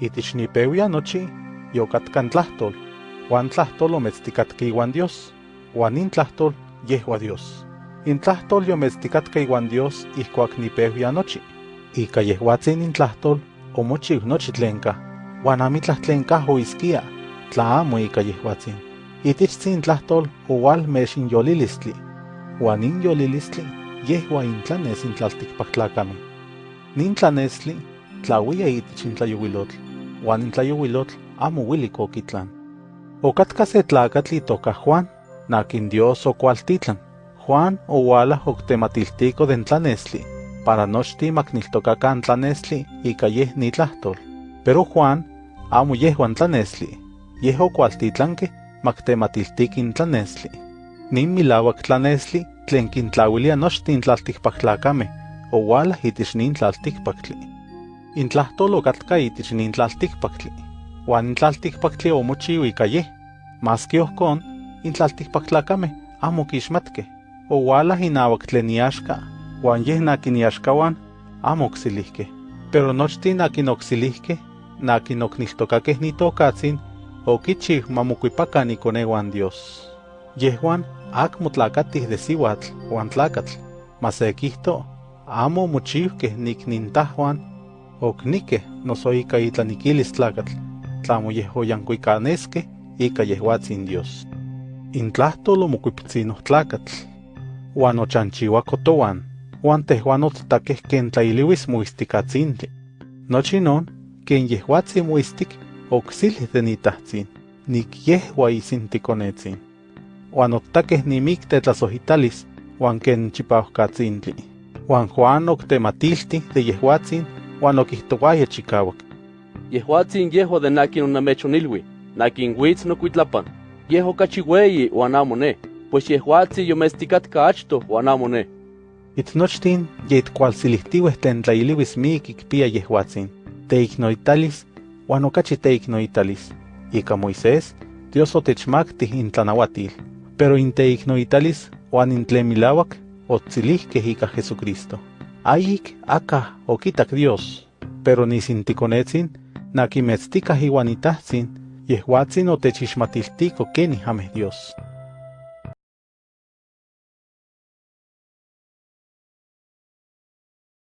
Itich nipewia nochi, yokatkan tlahtol, wan tlahtol ometztikatka iwan Dios, wan in tlahtol yehua Dios. In tlahtol yometztikatka iwan Dios ihkuak nipewia nochi. Ika yehuatzin in tlahtol omochiw nochi tlenka, wan amitlah tlenka tla amo ika yehuatzin. Itichtzin tlahtol owal mexin yolilistli, wan in yolilistli yehua intlanes in tlaltikpaktlakame. Nin tlanesli tlayuilotl, wan in tlayuilotl amo wilik okitlan. Okatka se tlakatl itoka Juan, nakin Dios okualtitlan. Juan owala oktematiltiko den tlanesli, para nochti makniltokakan tlanesli ika yeh ni tlahtol. Pero Juan amo yehuan tlanesli, yeh okualtitlanke maktematiltikin tlanesli. Nin milawak tlanesli tlen kintlauilia nochtin tlaltikpaktlakame, owala itich nin tlaltikpaktli. In tlahtol okatka itich nin tlaltikpaktli, wan in tlaltikpaktli omochiu ika yeh, maski ohkon, in tlaltikpaktlakame amo kixmatke, owala inawak tlen iaxka, wan yeh nakin iaxkawan amo oksilihke. Pero nochtin nakin oksilihke, nakin okniltokakeh nitokatzin, okichiw mamokuipakan ikonewan Dios. Yehuan akmo tlakatih de siwatl wan tlakatl, mas se kihto, amo mochiwkeh niknintahuan, oknikeh noso ika itlanikilis tlakatl, tlamo yeh oyankuikaneskeh ika yehuatzin Dios. In tlahtol omokuipitzinoh tlakatl, wan ochanchiwako towan, wan tehuan ototakeh ken tlailiwis moistikatzintli. Nochi non, ken yehuatzin moistik, oksilih de nitahtzin, nik yehua isinticonetzin. Wan otakeh nimik tetlasohitalis, wan ken chipauhkatzintli. Wan Juan oktematilti de yehuatzin, wan okihtowaya chikawak. Yehuatzin yehua de nakin onamechonilwi, nakin witz nokuitlapan. Yeh okachi weyi wan amo ne, pues yehuatzin yomestikatka achto wan amo ne. Itnochtin yitkualsilihtiweh tlen tlailiwis mik ikpia yehuatzin, teiknoitalis, wan okachi teiknoitalis. Ika Moisés, Dios otechmaktih in tlanawatil, pero in teiknoitalis wan in tlen milawak otzilihkeh ika Jesucristo. Ayik aka okitak Dios, pero nisinticonetzin, nakimetztikah iwan itahtzin, yehuatzin otechixmatiltiko kenih ameh Dios.